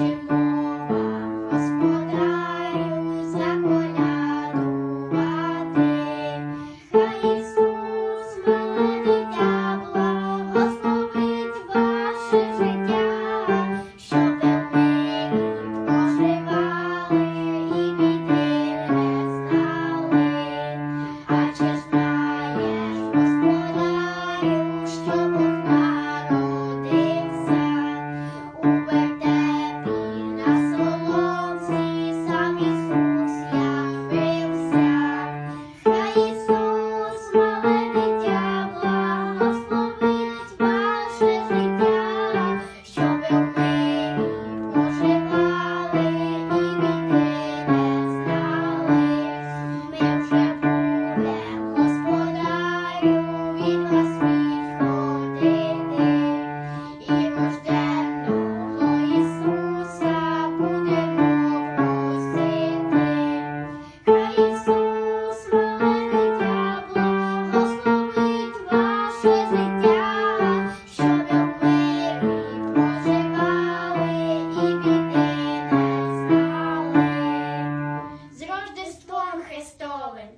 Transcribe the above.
you. Різдвом Христовим.